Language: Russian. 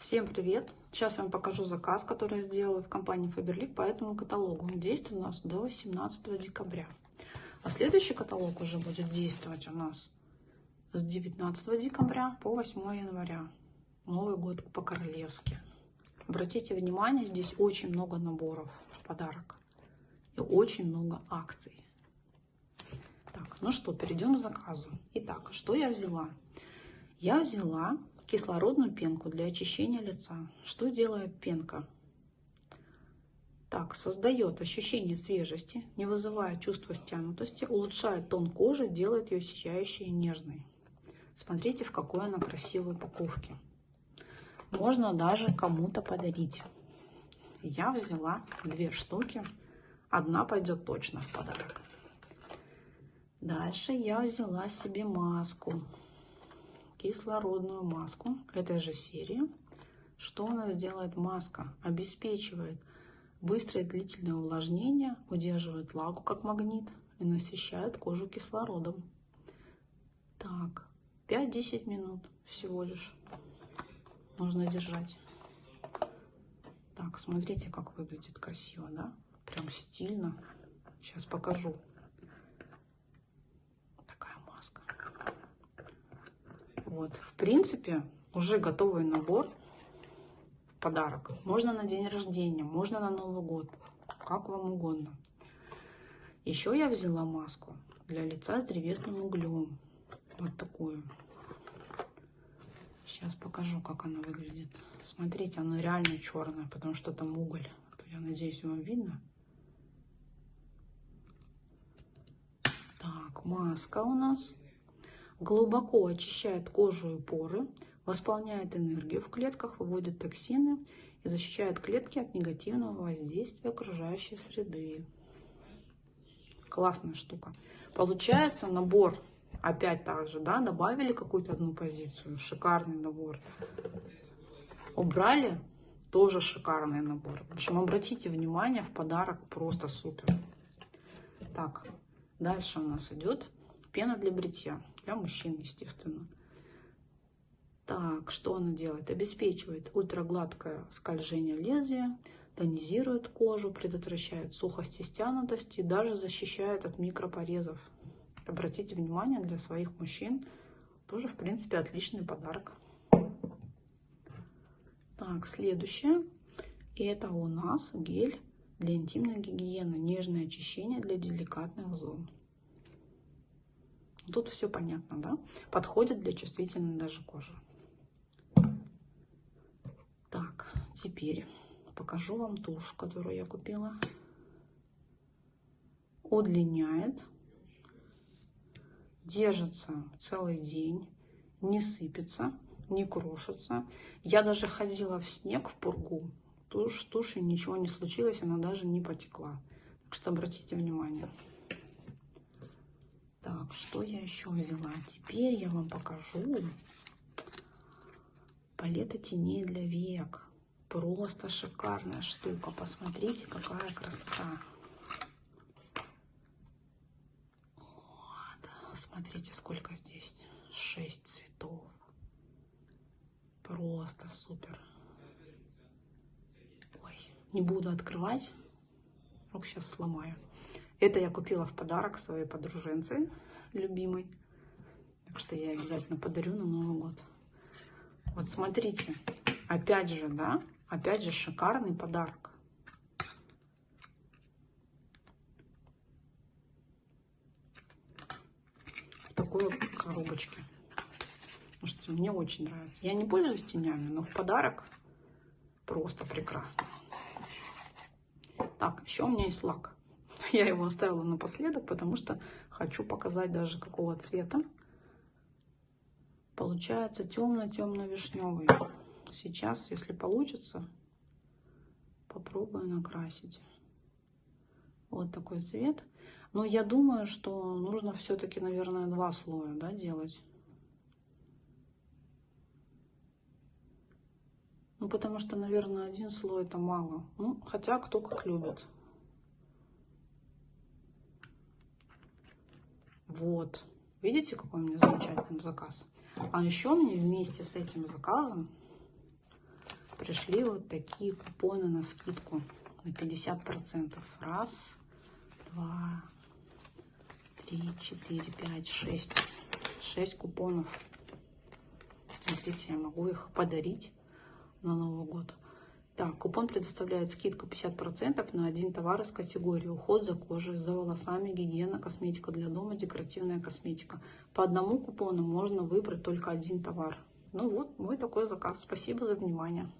Всем привет! Сейчас я вам покажу заказ, который я сделала в компании Faberlic по этому каталогу. Он действует у нас до 18 декабря. А следующий каталог уже будет действовать у нас с 19 декабря по 8 января. Новый год по-королевски. Обратите внимание, здесь очень много наборов в подарок. И очень много акций. Так, ну что, перейдем к заказу. Итак, что я взяла? Я взяла кислородную пенку для очищения лица. Что делает пенка? Так, создает ощущение свежести, не вызывая чувства стянутости, улучшает тон кожи, делает ее сияющей и нежной. Смотрите, в какой она красивой упаковке. Можно даже кому-то подарить. Я взяла две штуки. Одна пойдет точно в подарок. Дальше я взяла себе маску кислородную маску этой же серии. Что у нас делает маска? Обеспечивает быстрое длительное увлажнение, удерживает влагу как магнит и насыщает кожу кислородом. Так, 5-10 минут всего лишь нужно держать. Так, смотрите, как выглядит красиво, да? Прям стильно. Сейчас покажу. Вот, в принципе, уже готовый набор в подарок. Можно на день рождения, можно на Новый год, как вам угодно. Еще я взяла маску для лица с древесным углем. Вот такую. Сейчас покажу, как она выглядит. Смотрите, она реально черная, потому что там уголь. Я надеюсь, вам видно. Так, маска у нас глубоко очищает кожу и поры, восполняет энергию в клетках, выводит токсины и защищает клетки от негативного воздействия окружающей среды. Классная штука. Получается набор, опять так же, да, добавили какую-то одну позицию, шикарный набор. Убрали, тоже шикарный набор. В общем, обратите внимание, в подарок просто супер. Так, дальше у нас идет пена для бритья. Для мужчин, естественно. Так, что она делает? Обеспечивает ультрагладкое скольжение лезвия, тонизирует кожу, предотвращает сухость и стянутость и даже защищает от микропорезов. Обратите внимание, для своих мужчин тоже, в принципе, отличный подарок. Так, следующее. Это у нас гель для интимной гигиены. Нежное очищение для деликатных зон. Тут все понятно, да? Подходит для чувствительной даже кожи. Так, теперь покажу вам тушь, которую я купила. Удлиняет, держится целый день, не сыпется, не крошится. Я даже ходила в снег, в пургу. Тушь, с тушью ничего не случилось, она даже не потекла. Так что обратите внимание. Так, что я еще взяла? Теперь я вам покажу палета теней для век. Просто шикарная штука. Посмотрите, какая красота. Вот. Смотрите, сколько здесь. Шесть цветов. Просто супер. Ой, не буду открывать. Вдруг сейчас сломаю. Это я купила в подарок своей подруженце любимой. Так что я обязательно подарю на Новый год. Вот смотрите, опять же, да, опять же шикарный подарок. В такой коробочке. Может, мне очень нравится. Я не пользуюсь тенями, но в подарок просто прекрасно. Так, еще у меня есть лак. Я его оставила напоследок, потому что хочу показать даже какого цвета. Получается темно-темно-вишневый. Сейчас, если получится, попробую накрасить. Вот такой цвет. Но я думаю, что нужно все-таки, наверное, два слоя да, делать. Ну, потому что, наверное, один слой это мало. Ну, хотя кто как любит. Вот. Видите, какой у меня замечательный заказ? А еще мне вместе с этим заказом пришли вот такие купоны на скидку на 50%. Раз, два, три, четыре, пять, шесть. Шесть купонов. Смотрите, я могу их подарить на Новый год. Так, купон предоставляет скидку 50% на один товар из категории уход за кожей, за волосами, гигиена, косметика для дома, декоративная косметика. По одному купону можно выбрать только один товар. Ну вот, мой такой заказ. Спасибо за внимание.